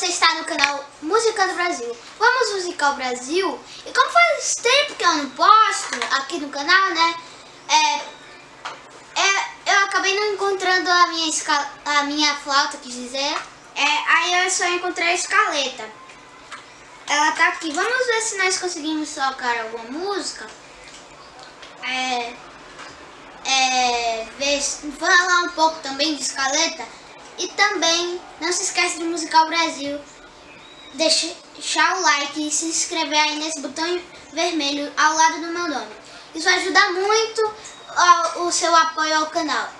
você está no canal Música do Brasil. Vamos musicar o Brasil. E como faz tempo que eu não posto aqui no canal, né? É, é, eu acabei não encontrando a minha, a minha flauta, quis dizer. É, aí eu só encontrei a escaleta. Ela tá aqui. Vamos ver se nós conseguimos tocar alguma música. É, é, ver, falar um pouco também de escaleta. E também não se esquece de Musical Brasil. Deixar o like e se inscrever aí nesse botão vermelho ao lado do meu nome. Isso ajuda muito o seu apoio ao canal.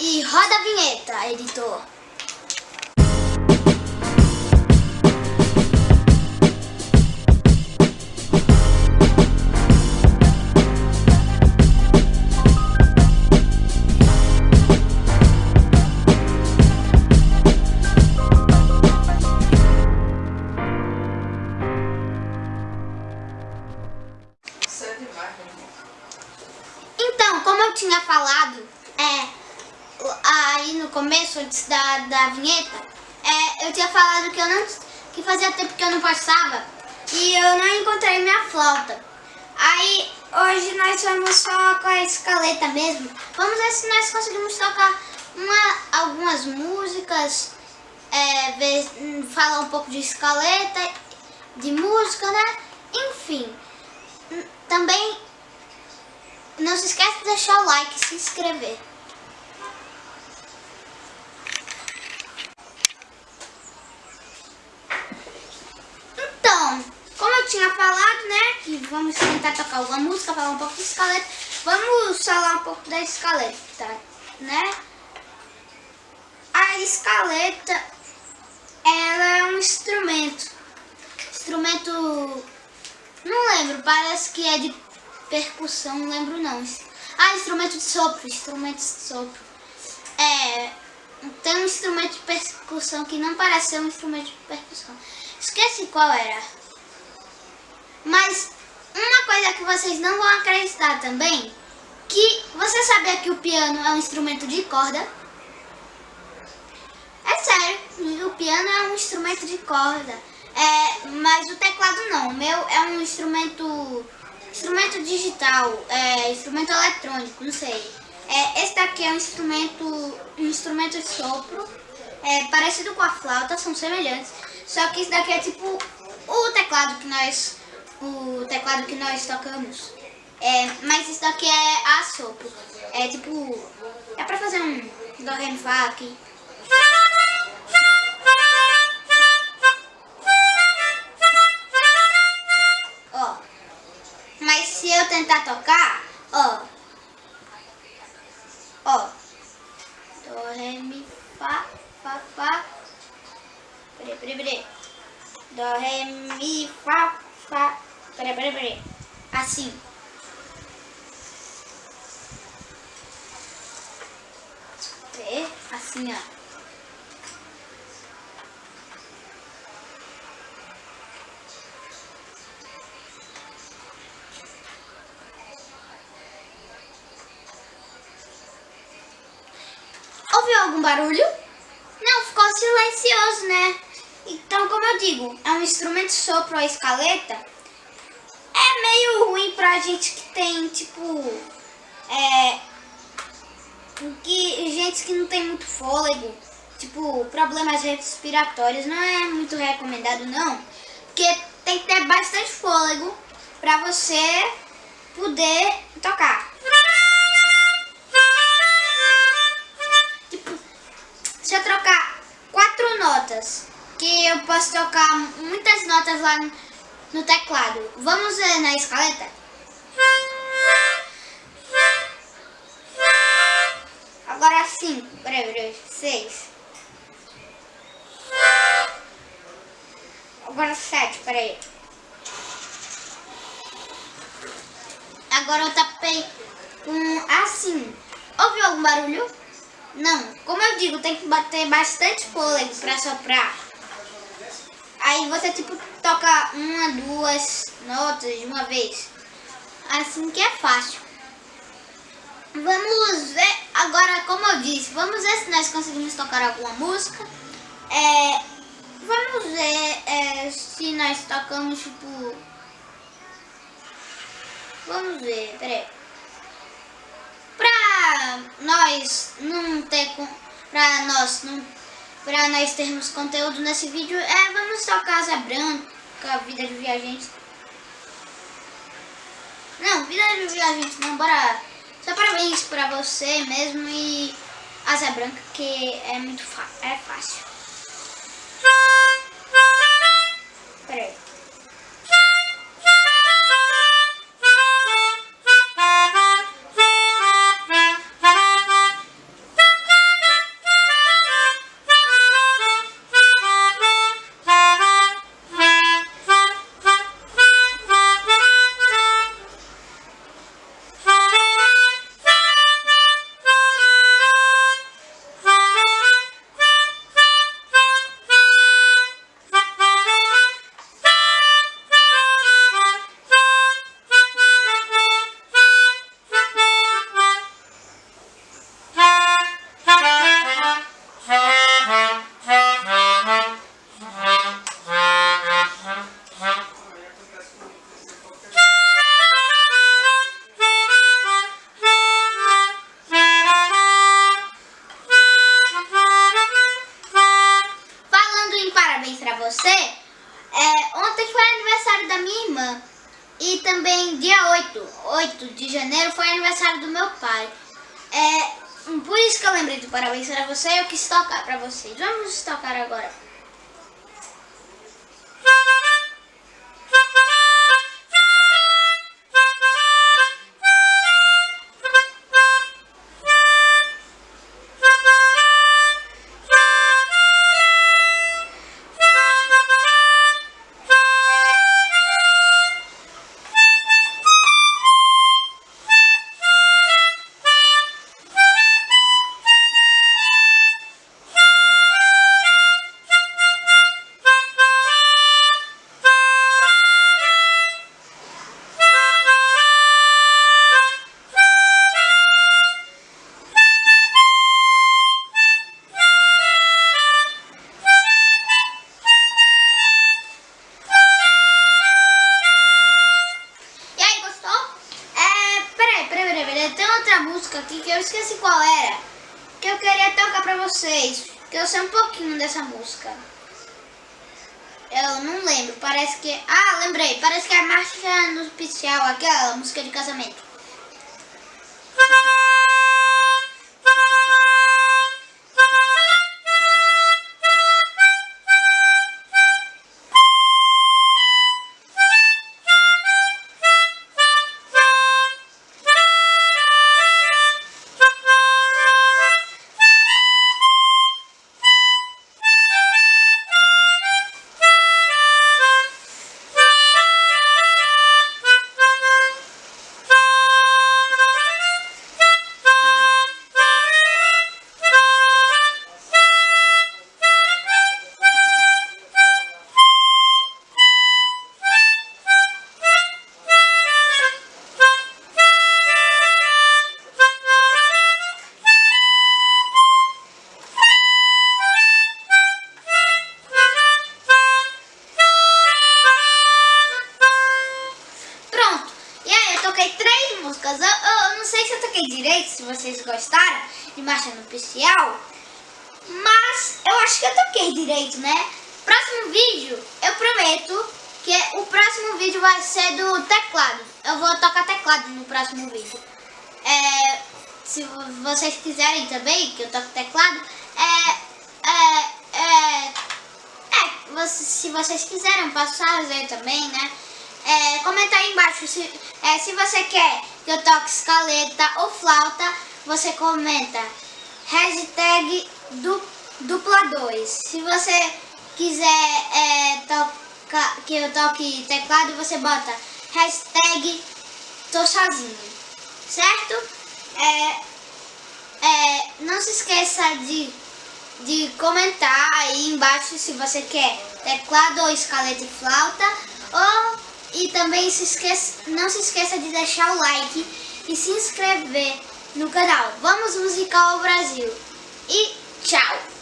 E roda a vinheta, editor. Da, vinheta, é, eu tinha falado que, eu não, que fazia tempo que eu não passava e eu não encontrei minha flauta. Aí hoje nós vamos só com a escaleta mesmo. Vamos ver se nós conseguimos tocar uma, algumas músicas, é, ver, falar um pouco de escaleta, de música, né? Enfim, também não se esquece de deixar o like e se inscrever. Então, como eu tinha falado, né, que vamos tentar tocar alguma música, falar um pouco de escaleta, vamos falar um pouco da escaleta, né? A escaleta, ela é um instrumento, instrumento, não lembro, parece que é de percussão, não lembro não. Ah, instrumento de sopro, instrumento de sopro. É, tem um instrumento de percussão que não parece ser um instrumento de percussão. Esqueci qual era. Mas uma coisa que vocês não vão acreditar também, que você sabia que o piano é um instrumento de corda? É sério, o piano é um instrumento de corda. É, mas o teclado não, o meu é um instrumento Instrumento digital, é, instrumento eletrônico, não sei. É, esse daqui é um instrumento, um instrumento de sopro, é, parecido com a flauta, são semelhantes. Só que esse daqui é tipo o teclado que nós, o teclado que nós tocamos. É, mas isso daqui é a sopro. É tipo, é pra fazer um do, ré, mi, fá aqui. tentar tocar, ó. Ó. Do, ré, mi, fá, fá, fá. Peraí, peraí, peraí. Do, ré, mi, fá, fá. Peraí, peraí, peraí. Assim. É, assim, ó. Ouviu algum barulho? Não, ficou silencioso, né? Então, como eu digo, é um instrumento de sopro a escaleta. Meio ruim pra gente que tem, tipo... É... Que, gente que não tem muito fôlego. Tipo, problemas respiratórios. Não é muito recomendado, não. Porque tem que ter bastante fôlego pra você poder tocar. notas, que eu posso tocar muitas notas lá no teclado. Vamos ver na escaleta? Agora cinco, peraí, peraí, seis. Agora sete, peraí. Agora eu tapei com assim. Ouviu algum barulho? Não, como eu digo, tem que bater bastante fôlego pra soprar. Aí você tipo toca uma, duas notas de uma vez. Assim que é fácil. Vamos ver, agora como eu disse, vamos ver se nós conseguimos tocar alguma música. É, Vamos ver é, se nós tocamos, tipo... Vamos ver, peraí. Pra nós não ter... Pra nós não... Pra nós termos conteúdo nesse vídeo, é, vamos tocar Asa Branca, Vida de Viajante. Não, Vida de Viajante não, bora... Só parabéns pra você mesmo e Asa Branca, que é muito é fácil. Peraí. E também dia 8, 8 de janeiro foi aniversário do meu pai. É, por isso que eu lembrei do parabéns para você eu quis tocar para vocês. Vamos tocar agora. Esqueci qual era. Que eu queria tocar pra vocês. Que eu sei um pouquinho dessa música. Eu não lembro, parece que... Ah, lembrei, parece que é a marcha no especial, aquela música de casamento. músicas. Direito, se vocês gostaram de Marcha no Especial. Mas eu acho que eu toquei direito, né? Próximo vídeo, eu prometo que o próximo vídeo vai ser do teclado. Eu vou tocar teclado no próximo vídeo. É, se vocês quiserem também que eu toque teclado, é, é, é, é se vocês quiserem, posso fazer também, né? É, comenta aí embaixo se, é, se você quer que eu toque escaleta ou flauta, você comenta hashtag du, dupla 2. Se você quiser é, toca, que eu toque teclado, você bota hashtag tô sozinho, certo? É, é, não se esqueça de, de comentar aí embaixo se você quer teclado ou escaleta e flauta ou e também se não se esqueça de deixar o like e se inscrever no canal Vamos Musical Brasil. E tchau!